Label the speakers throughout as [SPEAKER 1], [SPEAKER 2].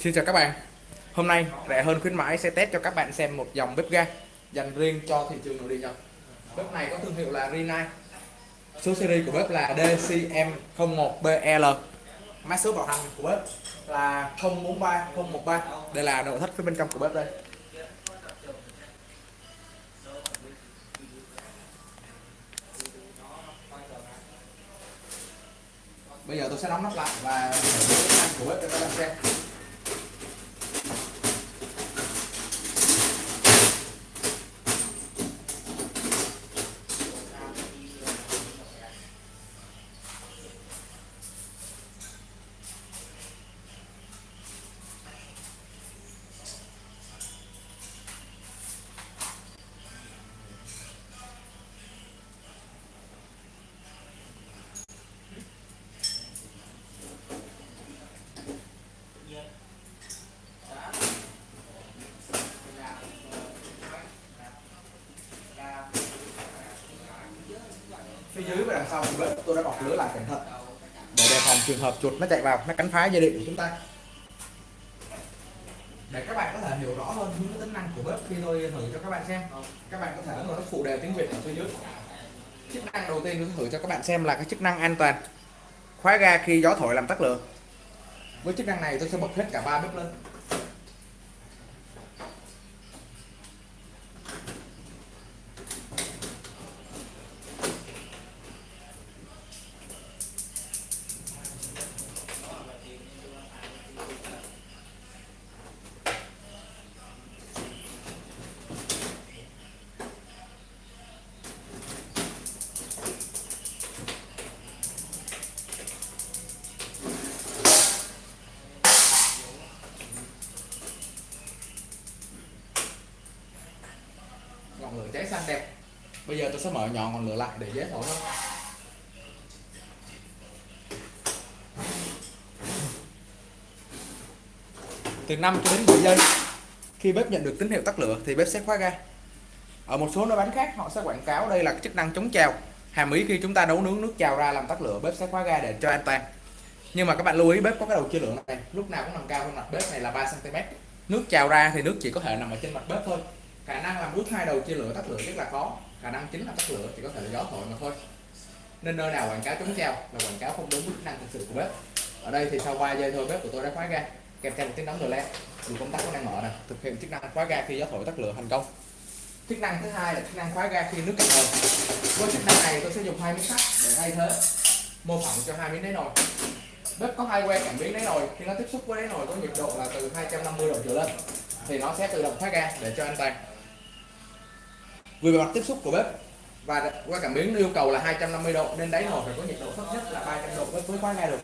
[SPEAKER 1] Xin chào các bạn. Hôm nay rẻ hơn khuyến mãi sẽ test cho các bạn xem một dòng bếp ga dành riêng cho thị trường nội địa Nhật. Bếp này có thương hiệu là Rinnai Số series của bếp là DCM01BL Mã số bảo hành của bếp là 043013 Đây là nội thất phía bên trong của bếp đây. Bây giờ tôi sẽ đóng nắp lại và của bếp cho các bạn xem. Phía dưới và đằng sau của bếp tôi đã bọc lưới lại cẩn thận để đề phòng trường hợp chuột nó chạy vào nó cắn phá dây điện của chúng ta. Để các bạn có thể hiểu rõ hơn những tính năng của bếp khi tôi thử cho các bạn xem. Các bạn có thể ấn vào nút phụ đề tiếng việt ở phía dưới. Chức năng đầu tiên tôi thử cho các bạn xem là cái chức năng an toàn. Khóa ga khi gió thổi làm tắt lửa. Với chức năng này tôi sẽ bật hết cả ba bếp lên ngọn lửa cháy xanh đẹp. Bây giờ tôi sẽ mở nhỏ ngọn lửa lại để dễ thổi hơn. Từ 5 cho đến 10 giây, khi bếp nhận được tín hiệu tắt lửa thì bếp sẽ khóa ga. Ở một số nơi bán khác, họ sẽ quảng cáo đây là chức năng chống trào. Hàm ý khi chúng ta nấu nướng nước trào ra làm tắt lửa, bếp sẽ khóa ga để cho an toàn. Nhưng mà các bạn lưu ý, bếp có cái đầu chia lửa này. Lúc nào cũng nằm cao hơn mặt bếp này là 3 cm nước trào ra thì nước chỉ có thể nằm ở trên mặt bếp thôi khả năng làm bước hai đầu chia lửa tắt lửa rất là khó. Khả năng chính là tắt lửa chỉ có thể là gió thổi mà thôi. Nên nơi nào quảng cáo chống treo là quảng cáo không đúng với chức năng thực sự của bếp. Ở đây thì sau 3 giây thôi, bếp của tôi đã khóa ga. Kèm theo một tiếng đóng rồi lên dù công tắc vẫn đang mở này thực hiện chức năng khóa ga khi gió thổi tắt lửa thành công. Chức năng thứ hai là chức năng khóa ga khi nước cạn nồi với chức năng này tôi sẽ dùng hai miếng sắt để thay thế. Mô phỏng cho hai miếng đáy nồi. Bếp có hai que cảm biến đáy nồi? Khi nó tiếp xúc với đáy nồi có nhiệt độ là từ 250 độ trở lên, thì nó sẽ tự động khóa ga để cho an toàn vì bề mặt tiếp xúc của bếp và qua cảm biến yêu cầu là 250 độ, nên đáy nồi phải có nhiệt độ thấp nhất là 300 độ mới khóa ga được.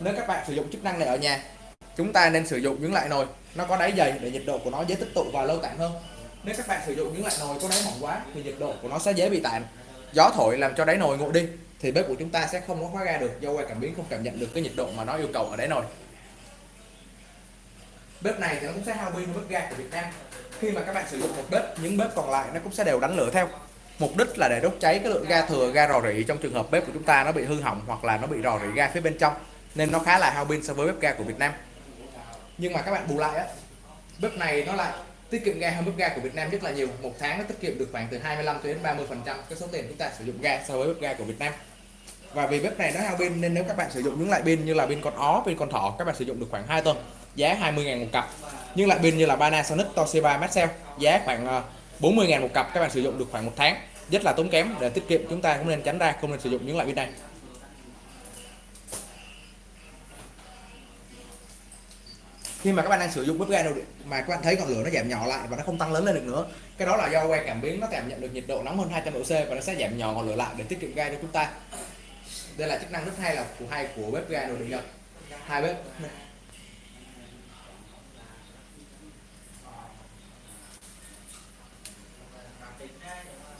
[SPEAKER 1] Nếu các bạn sử dụng chức năng này ở nhà, chúng ta nên sử dụng những loại nồi nó có đáy dày để nhiệt độ của nó dễ tích tụ và lâu tản hơn. Nếu các bạn sử dụng những loại nồi có đáy mỏng quá thì nhiệt độ của nó sẽ dễ bị tản gió thổi làm cho đáy nồi nguội đi thì bếp của chúng ta sẽ không có khóa ga được do qua cảm biến không cảm nhận được cái nhiệt độ mà nó yêu cầu ở đáy nồi bếp này thì nó cũng sẽ hao pin hơn bếp ga của Việt Nam. Khi mà các bạn sử dụng một bếp, những bếp còn lại nó cũng sẽ đều đánh lửa theo. Mục đích là để đốt cháy cái lượng ga thừa, ga rò rỉ trong trường hợp bếp của chúng ta nó bị hư hỏng hoặc là nó bị rò rỉ ga phía bên trong, nên nó khá là hao pin so với bếp ga của Việt Nam. Nhưng mà các bạn bù lại á, bếp này nó lại tiết kiệm ga hơn bếp ga của Việt Nam rất là nhiều. Một tháng nó tiết kiệm được khoảng từ 25 đến 30 phần trăm cái số tiền chúng ta sử dụng ga so với bếp ga của Việt Nam. Và vì bếp này nó hao pin nên nếu các bạn sử dụng những loại pin như là pin con ó, pin con thỏ, các bạn sử dụng được khoảng 2 tuần giá 20.000 một cặp. Nhưng lại pin như là Panasonic, Toshiba, Maxell, giá khoảng ờ, 40.000 một cặp. Các bạn sử dụng được khoảng một tháng rất là tốn kém. Để tiết kiệm, chúng ta cũng nên tránh ra, không nên sử dụng những loại pin này. Khi mà các bạn đang sử dụng bếp ga mà các bạn thấy ngọn lửa nó giảm nhỏ lại và nó không tăng lớn lên được nữa, cái đó là do que cảm biến nó cảm nhận được nhiệt độ nóng hơn 200 độ C và nó sẽ giảm nhỏ ngọn lửa lại để tiết kiệm ga cho chúng ta. Đây là chức năng rất hay là của hai của bếp ga nội địa nhật hai bếp.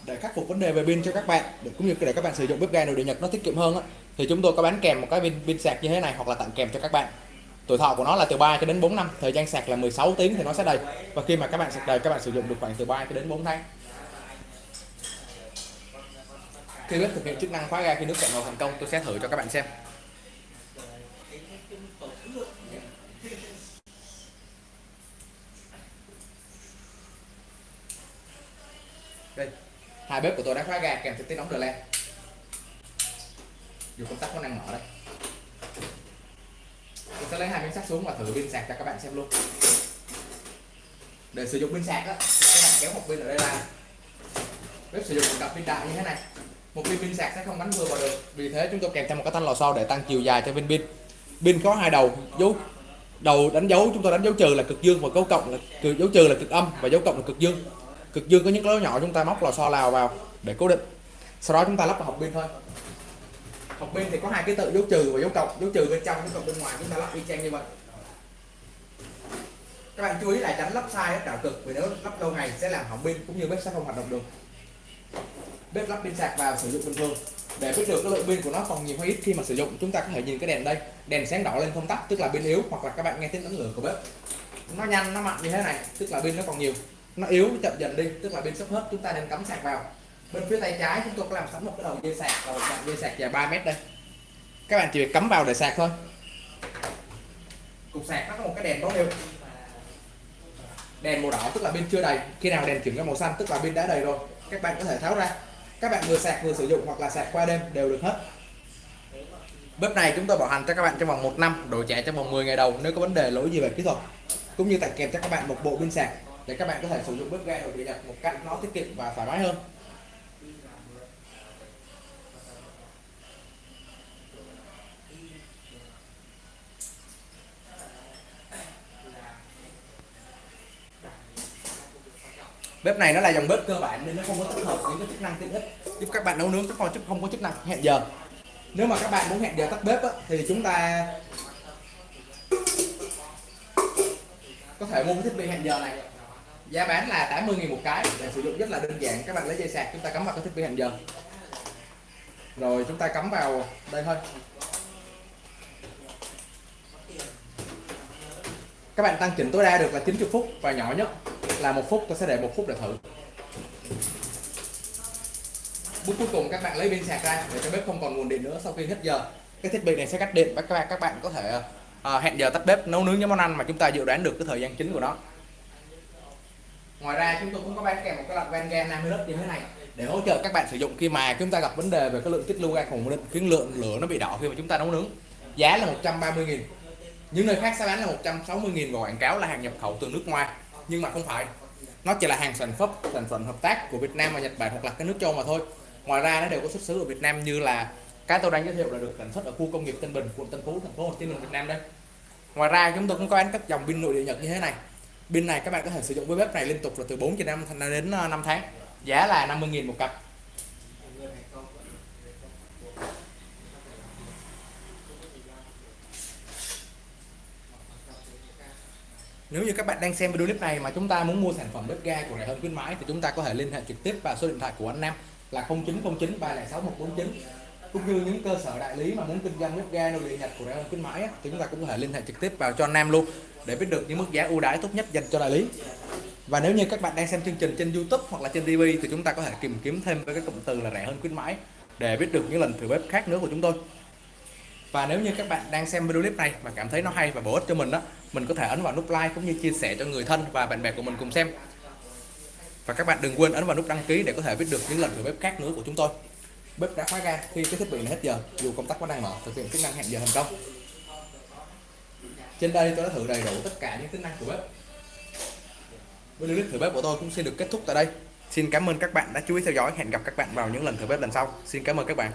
[SPEAKER 1] để khắc phục vấn đề về pin cho các bạn để cũng như để các bạn sử dụng bếp ga nội địa nhật nó tiết kiệm hơn á, thì chúng tôi có bán kèm một cái pin pin sạc như thế này hoặc là tặng kèm cho các bạn. Tuổi thọ của nó là từ 3 cho đến 4 năm thời gian sạc là 16 tiếng thì nó sẽ đầy. Và khi mà các bạn sạc đầy các bạn sử dụng được khoảng từ 3 cho đến 4 tháng. Khi bếp thực hiện chức năng khóa ga khi nước cạn nồi thành công tôi sẽ thử cho các bạn xem. Đây hai bếp của tôi đã khóa ga kèm theo tiếng nóng đờ len. Dù công tắc có năng mở đấy. tôi sẽ lấy hai miếng sắt xuống và thử pin sạc cho các bạn xem luôn. Để sử dụng pin sạc á, các bạn kéo một pin ở đây ra. Bếp sử dụng một cặp pin đại như thế này. Một viên pin sạc sẽ không bắn vừa vào được. Vì thế chúng tôi kèm theo một cái thanh lò xo để tăng chiều dài cho viên pin. Pin có hai đầu dấu đầu đánh dấu chúng tôi đánh dấu trừ là cực dương và dấu cộng là cực dấu trừ là cực âm và dấu cộng là cực dương cực dương có những cái lỗ nhỏ chúng ta móc lò xo lào vào để cố định. Sau đó chúng ta lắp vào hộp pin thôi. Hộp pin thì có hai cái tự, dấu trừ và dấu cộng. Dấu trừ bên trong, dấu cộng bên ngoài. Chúng ta lắp y chang như vậy. Các bạn chú ý là tránh lắp sai đảo cực, vì nếu lắp lâu ngày sẽ làm hỏng pin, cũng như bếp sẽ không hoạt động được. Bếp lắp pin sạc vào, sử dụng bình thường. Để biết được cái lượng pin của nó còn nhiều hay ít khi mà sử dụng, chúng ta có thể nhìn cái đèn đây. Đèn sáng đỏ lên không tắt, tức là pin yếu, hoặc là các bạn nghe tiếng ấn lửa của bếp. Nó nhanh, nó mạnh như thế này, tức là pin nó còn nhiều nó yếu chậm dần đi, tức là bên sốc hết, chúng ta nên cắm sạc vào. Bên phía tay trái chúng tôi có làm sẵn một cái đầu dây sạc và một đoạn dây sạc dài 3 mét đây. Các bạn chỉ việc cắm vào để sạc thôi. Cục sạc nó có một cái đèn báo hiệu. Đèn màu đỏ, tức là bên chưa đầy. Khi nào đèn chuyển ra màu xanh, tức là bên đã đầy rồi. Các bạn có thể tháo ra. Các bạn vừa sạc vừa sử dụng hoặc là sạc qua đêm đều được hết. Bếp này chúng tôi bảo hành cho các bạn trong vòng 1 năm đổi trả trong vòng 10 ngày đầu, nếu có vấn đề lỗi gì về kỹ thuật, cũng như tặng kèm cho các bạn một bộ pin sạc để các bạn có thể sử dụng bếp ga nội địa nhật một cách nó tiết kiệm và thoải mái hơn. Bếp này nó là dòng bếp cơ bản nên nó không có tích hợp những cái chức năng tiện ích giúp các bạn nấu nướng các chứ không có chức năng hẹn giờ. Nếu mà các bạn muốn hẹn giờ tắt bếp á, thì chúng ta có thể mua cái thiết bị hẹn giờ này giá bán là 80.000 một cái. Để sử dụng rất là đơn giản. Các bạn lấy dây sạc, chúng ta cắm vào cái thiết bị hẹn giờ. Rồi, chúng ta cắm vào đây thôi. Các bạn tăng chỉnh tối đa được là 90 phút và nhỏ nhất là một phút. Tôi sẽ để một phút để thử. Bước cuối cùng các bạn lấy pin sạc ra để cho bếp không còn nguồn điện nữa sau khi hết giờ. Cái thiết bị này sẽ cắt điện. Và các bạn các bạn có thể à, hẹn giờ tắt bếp, nấu nướng những món ăn mà chúng ta dự đoán được cái thời gian chính của nó ngoài ra chúng tôi cũng có bán kèm một cái loại van ga 50 lít như thế này để hỗ trợ các bạn sử dụng khi mà chúng ta gặp vấn đề về cái lượng tích lưu ga khủng ổn định khiến lượng lửa nó bị đỏ khi mà chúng ta nấu nướng. Giá là 130 000 những nơi khác sẽ bán là 160 000 và quảng cáo là hàng nhập khẩu từ nước ngoài. Nhưng mà không phải, nó chỉ là hàng sản phẩm sản phẩm hợp tác của Việt Nam và Nhật Bản hoặc là cái nước châu mà thôi. Ngoài ra nó đều có xuất xứ ở Việt Nam như là cái tôi đang giới thiệu là được sản xuất ở khu công nghiệp Tân Bình, quận Tân Phú, thành phố Hồ Chí Minh, Việt Nam đây. Ngoài ra chúng tôi cũng có bán các dòng pin nội địa Nhật như thế này pin này các bạn có thể sử dụng với bếp này liên tục là từ 4 cho đến ờ, đến 5 tháng. Giá là 50.000 một cặp. Nếu như các bạn đang xem video clip này mà chúng ta muốn mua sản phẩm bếp ga của rẻ hơn khuyến mãi thì chúng ta có thể liên hệ trực tiếp vào số điện thoại của anh Nam là 0909 306 149 cũng như những cơ sở đại lý mà muốn kinh doanh bếp ga nội địa Nhật của rẻ khuyến mãi thì chúng ta cũng có thể liên hệ trực tiếp vào cho anh Nam luôn để biết được những mức giá ưu đãi tốt nhất dành cho đại lý. Và nếu như các bạn đang xem chương trình trên YouTube hoặc là trên TV thì chúng ta có thể tìm kiếm thêm với cái cụm từ là rẻ hơn khuyến mãi để biết được những lần thử bếp khác nữa của chúng tôi. Và nếu như các bạn đang xem video clip này mà cảm thấy nó hay và bổ ích cho mình đó mình có thể ấn vào nút like cũng như chia sẻ cho người thân và bạn bè của mình cùng xem. Và các bạn đừng quên ấn vào nút đăng ký để có thể biết được những lần thử bếp khác nữa của chúng tôi bếp đã khóa ga khi cái thiết bị này hết giờ, dù công tắc vẫn đang mở, thực hiện chức năng hẹn giờ thành công. Trên đây tôi đã thử đầy đủ tất cả những tính năng của bếp. Video clip thử bếp của tôi cũng xin được kết thúc tại đây. Xin cảm ơn các bạn đã chú ý theo dõi, hẹn gặp các bạn vào những lần thử bếp lần sau. Xin cảm ơn các bạn.